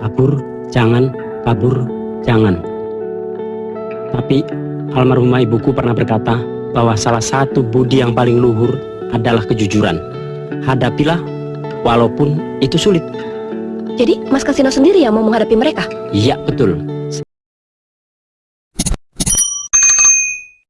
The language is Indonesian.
Kabur, jangan, kabur, jangan. Tapi almarhumah ibuku pernah berkata bahwa salah satu budi yang paling luhur adalah kejujuran. Hadapilah walaupun itu sulit. Jadi Mas Kasino sendiri yang mau menghadapi mereka? Iya, betul.